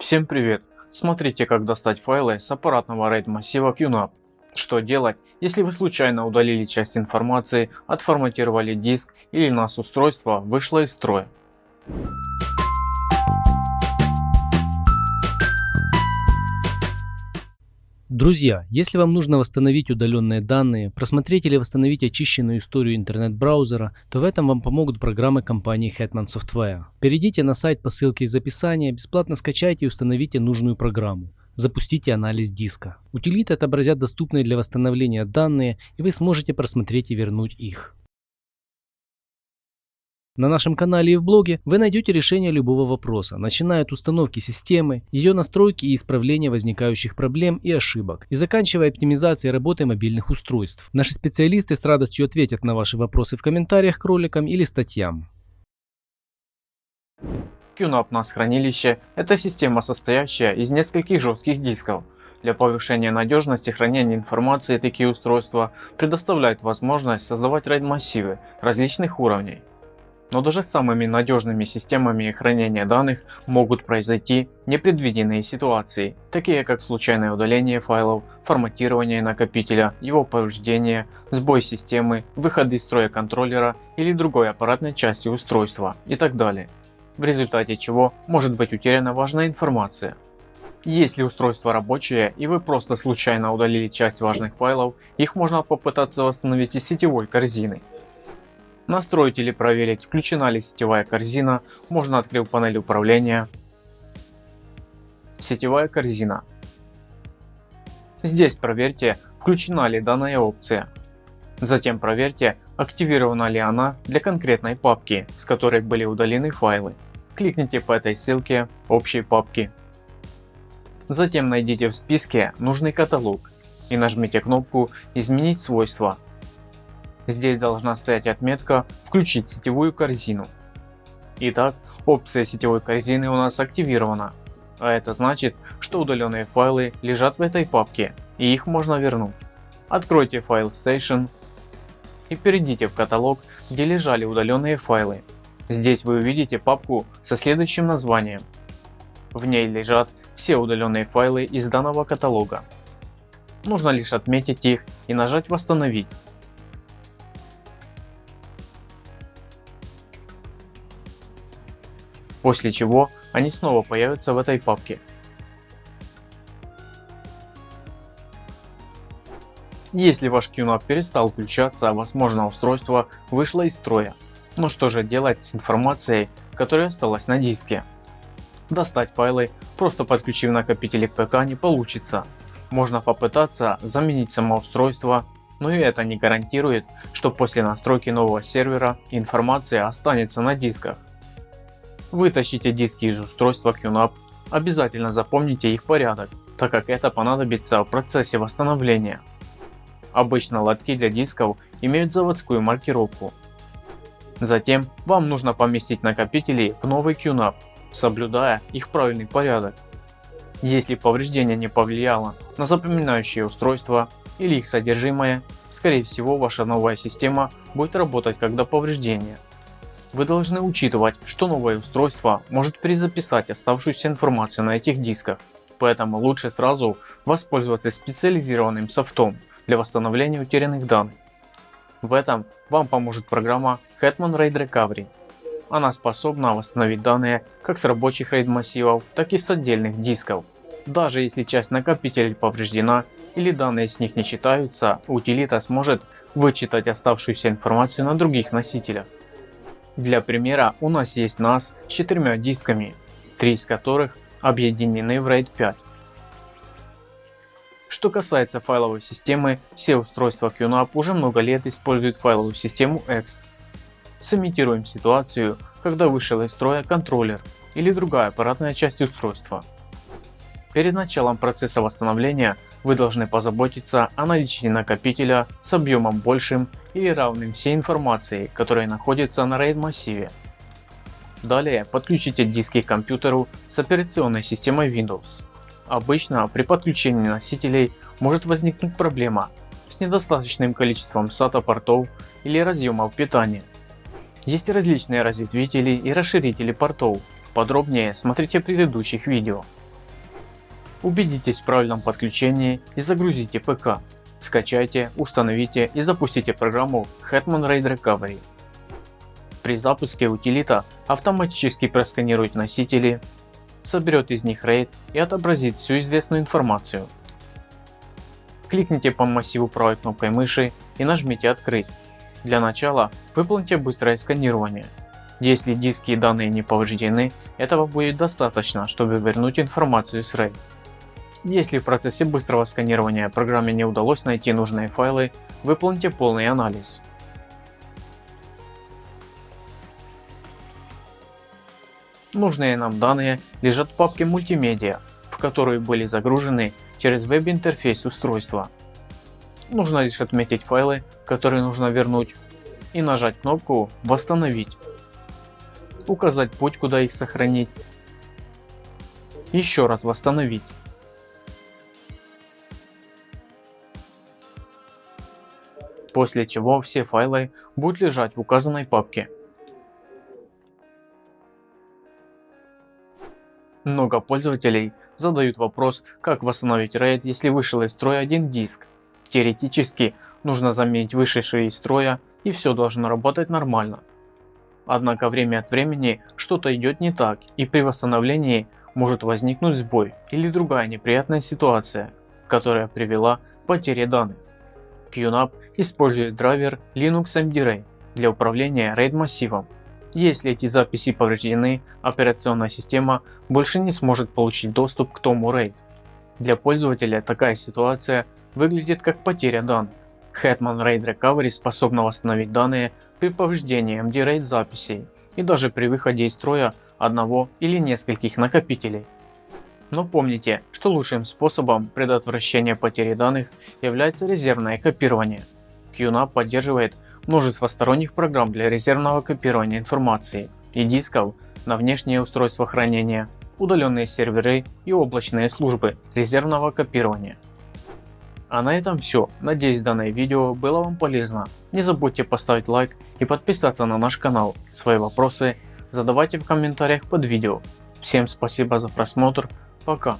Всем привет! Смотрите как достать файлы с аппаратного RAID массива QNAP. Что делать, если вы случайно удалили часть информации, отформатировали диск или NAS устройство вышло из строя. Друзья, если вам нужно восстановить удаленные данные, просмотреть или восстановить очищенную историю интернет-браузера, то в этом вам помогут программы компании Hetman Software. Перейдите на сайт по ссылке из описания, бесплатно скачайте и установите нужную программу. Запустите анализ диска. Утилиты отобразят доступные для восстановления данные и вы сможете просмотреть и вернуть их. На нашем канале и в блоге вы найдете решение любого вопроса, начиная от установки системы, ее настройки и исправления возникающих проблем и ошибок, и заканчивая оптимизацией работы мобильных устройств. Наши специалисты с радостью ответят на ваши вопросы в комментариях к роликам или статьям. QNAP NAS хранилище – это система, состоящая из нескольких жестких дисков. Для повышения надежности хранения информации такие устройства предоставляют возможность создавать RAID массивы различных уровней. Но даже самыми надежными системами хранения данных могут произойти непредвиденные ситуации, такие как случайное удаление файлов, форматирование накопителя, его повреждение, сбой системы, выход из строя контроллера или другой аппаратной части устройства и так далее, в результате чего может быть утеряна важная информация. Если устройство рабочее и вы просто случайно удалили часть важных файлов, их можно попытаться восстановить из сетевой корзины. Настроить или проверить, включена ли сетевая корзина, можно открыть панель управления. Сетевая корзина. Здесь проверьте, включена ли данная опция. Затем проверьте, активирована ли она для конкретной папки, с которой были удалены файлы. Кликните по этой ссылке общей папки. Затем найдите в списке нужный каталог и нажмите кнопку «Изменить свойства» Здесь должна стоять отметка «Включить сетевую корзину». Итак, опция сетевой корзины у нас активирована. А это значит, что удаленные файлы лежат в этой папке и их можно вернуть. Откройте файл Station и перейдите в каталог, где лежали удаленные файлы. Здесь вы увидите папку со следующим названием. В ней лежат все удаленные файлы из данного каталога. Нужно лишь отметить их и нажать восстановить. После чего они снова появятся в этой папке. Если ваш QNAP перестал включаться, возможно устройство вышло из строя. Но что же делать с информацией, которая осталась на диске? Достать файлы, просто подключив накопители к ПК не получится. Можно попытаться заменить само устройство, но и это не гарантирует, что после настройки нового сервера информация останется на дисках. Вытащите диски из устройства QNAP, обязательно запомните их порядок, так как это понадобится в процессе восстановления. Обычно лотки для дисков имеют заводскую маркировку. Затем вам нужно поместить накопители в новый QNAP, соблюдая их правильный порядок. Если повреждение не повлияло на запоминающее устройство или их содержимое, скорее всего ваша новая система будет работать как до повреждения. Вы должны учитывать, что новое устройство может перезаписать оставшуюся информацию на этих дисках, поэтому лучше сразу воспользоваться специализированным софтом для восстановления утерянных данных. В этом вам поможет программа Hetman RAID Recovery. Она способна восстановить данные как с рабочих RAID массивов, так и с отдельных дисков. Даже если часть накопителей повреждена или данные с них не читаются, утилита сможет вычитать оставшуюся информацию на других носителях. Для примера у нас есть NAS с четырьмя дисками, три из которых объединены в RAID 5. Что касается файловой системы, все устройства QNAP уже много лет используют файловую систему X. Сымитируем ситуацию, когда вышел из строя контроллер или другая аппаратная часть устройства. Перед началом процесса восстановления вы должны позаботиться о наличии накопителя с объемом большим или равным всей информации, которая находится на RAID массиве. Далее подключите диски к компьютеру с операционной системой Windows. Обычно при подключении носителей может возникнуть проблема с недостаточным количеством SATA портов или разъемов питания. Есть различные разветвители и расширители портов, подробнее смотрите в предыдущих видео. Убедитесь в правильном подключении и загрузите ПК. Скачайте, установите и запустите программу Hetman Raid Recovery. При запуске утилита автоматически просканирует носители, соберет из них RAID и отобразит всю известную информацию. Кликните по массиву правой кнопкой мыши и нажмите открыть. Для начала выполните быстрое сканирование. Если диски и данные не повреждены, этого будет достаточно, чтобы вернуть информацию с RAID. Если в процессе быстрого сканирования программе не удалось найти нужные файлы, выполните полный анализ. Нужные нам данные лежат в папке мультимедиа, в которую были загружены через веб-интерфейс устройства. Нужно лишь отметить файлы, которые нужно вернуть и нажать кнопку «Восстановить», указать путь куда их сохранить, еще раз восстановить. После чего все файлы будут лежать в указанной папке. Много пользователей задают вопрос, как восстановить RAID, если вышел из строя один диск. Теоретически нужно заменить вышедший из строя и все должно работать нормально. Однако время от времени что-то идет не так и при восстановлении может возникнуть сбой или другая неприятная ситуация, которая привела к потере данных. QNAP использует драйвер Linux MD-RAID для управления RAID массивом если эти записи повреждены, операционная система больше не сможет получить доступ к тому RAID. Для пользователя такая ситуация выглядит как потеря данных. Hetman RAID Recovery способна восстановить данные при повреждении MD RAID записей и даже при выходе из строя одного или нескольких накопителей. Но помните, что лучшим способом предотвращения потери данных является резервное копирование. QNAP поддерживает множество сторонних программ для резервного копирования информации и дисков на внешние устройства хранения, удаленные серверы и облачные службы резервного копирования. А на этом все. Надеюсь данное видео было вам полезно. Не забудьте поставить лайк и подписаться на наш канал. Свои вопросы задавайте в комментариях под видео. Всем спасибо за просмотр. Пока.